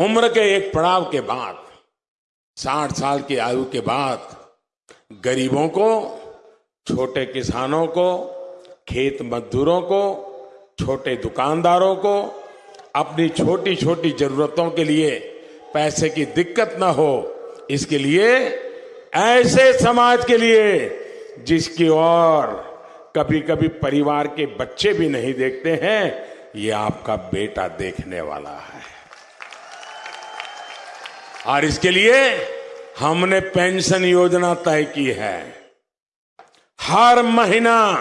उम्र के एक पड़ाव के बाद, साठ साल की आयु के बाद, गरीबों को, छोटे किसानों को, खेत मजदूरों को, छोटे दुकानदारों को, अपनी छोटी छोटी जरूरतों के लिए पैसे की दिक्कत ना हो, इसके लिए, ऐसे समाज के लिए, जिसकी ओर कभी कभी परिवार के बच्चे भी नहीं देखते हैं, ये आपका बेटा देखने वाला है। और इसके लिए हमने पेंशन योजना तय की है। हर महीना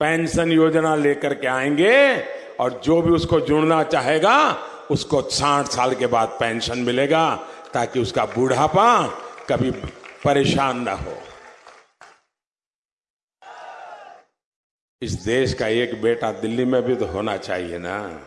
पेंशन योजना लेकर के आएँगे और जो भी उसको जुड़ना चाहेगा, उसको साठ साल के बाद पेंशन मिलेगा, ताकि उसका बूढ़ापा कभी परेशान ना हो। इस देश का एक बेटा दिल्ली में भी तो होना चाहिए ना,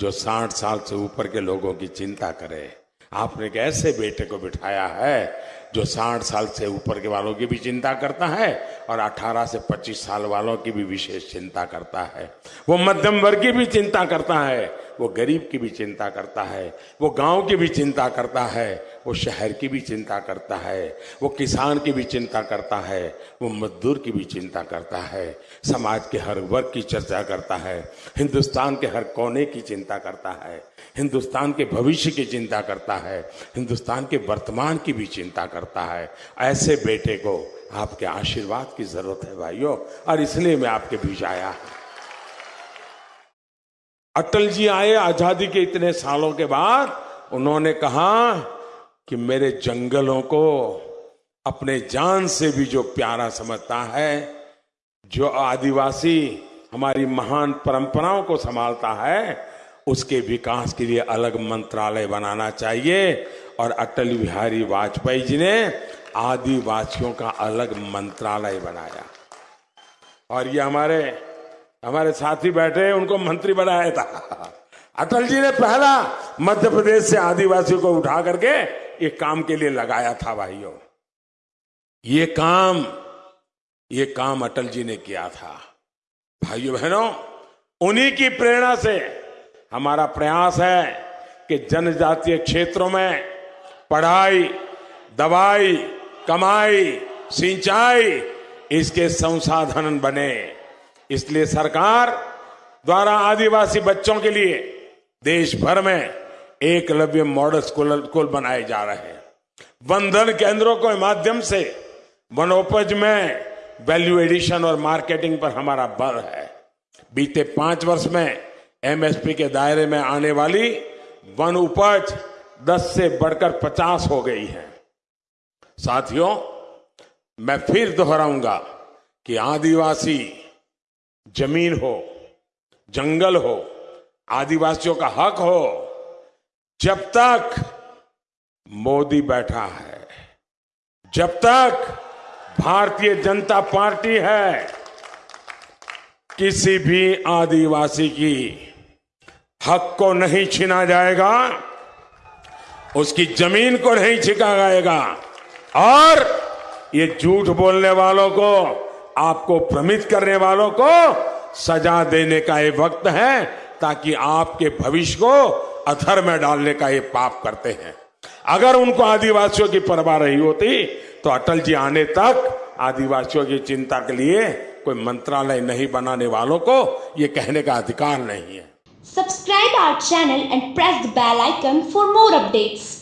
जो साठ साल से ऊपर के लोगों की चिंता करे। आपने एक ऐसे बेटे को बिठाया है, जो साठ साल से ऊपर के वालों की भी चिंता करता है और 18 से 25 साल वालों की भी विशेष चिंता करता है? वो मध्यम वर्ग की भी चिंता करता है। वो गरीब की भी चिंता करता है, वो गाँव की भी चिंता करता है, वो शहर की भी चिंता करता है, वो किसान की भी चिंता करता है, वो मजदूर की भी चिंता करता है, समाज के हर वर्ग की चर्चा करता है, हिंदुस्तान के हर कोने की चिंता करता है, हिंदुस्तान के भविष्य की चिंता करता है, हिंदुस्तान के वर्तमान की भी चिंता करता है। ऐसे बेटे को आपके आशीर्वाद की ज़रूरत है, भाइयों, और इसलिए मैं आपके बीच आया। अटल जी आए आज़ादी के इतने सालों के बाद, उन्होंने कहा कि मेरे जंगलों को अपने जान से भी जो प्यारा समझता है, जो आदिवासी हमारी महान परंपराओं को संभालता है, उसके विकास के लिए अलग मंत्रालय बनाना चाहिए। और अटल बिहारी वाजपेयी जी ने आदिवासियों का अलग मंत्रालय बनाया। और ये हमारे हमारे साथी बैठे उनको मंत्री बनाया था। अटल जी ने पहला मध्य प्रदेश से आदिवासियों को उठा करके ये काम के लिए लगाया था, भाइयों। ये काम ये काम अटल जी ने किया था। भाइयों बहनों, उन्हीं की प्रेरणा से हमारा प्रयास है कि जनजातीय क्षेत्रों में पढ़ाई, दवाई, कमाई, सिंचाई, इसके संसाधन बने। इसलिए सरकार द्वारा आदिवासी बच्चों के लिए देश भर में एकलव्य मॉडल स्कूल स्कूल बनाए जा रहे हैं। वंदन केंद्रों के माध्यम से वनोपज में वैल्यू एडिशन और मार्केटिंग पर हमारा बल है। बीते पाँच वर्ष में एमएसपी के दायरे में आने वाली वन उपज 10 से बढ़कर 50 हो गई है। साथियों, मैं फिर दोहराऊँगा कि आदिवासी ज़मीन हो, जंगल हो, आदिवासियों का हक हो, जब तक मोदी बैठा है, जब तक भारतीय जनता पार्टी है, किसी भी आदिवासी की हक को नहीं छीना जाएगा, उसकी ज़मीन को नहीं छिका जाएगा। और ये झूठ बोलने वालों को आपको भ्रमित करने वालों को सजा देने का ये वक्त है, ताकि आपके भविष्य को अथर में डालने का ये पाप करते हैं अगर उनको आदिवासियों की परवाह रही होती तो अटल जी आने तक आदिवासियों की चिंता के लिए कोई मंत्रालय नहीं बनाने वालों को ये कहने का अधिकार नहीं है Subscribe our channel and press the bell icon for more updates.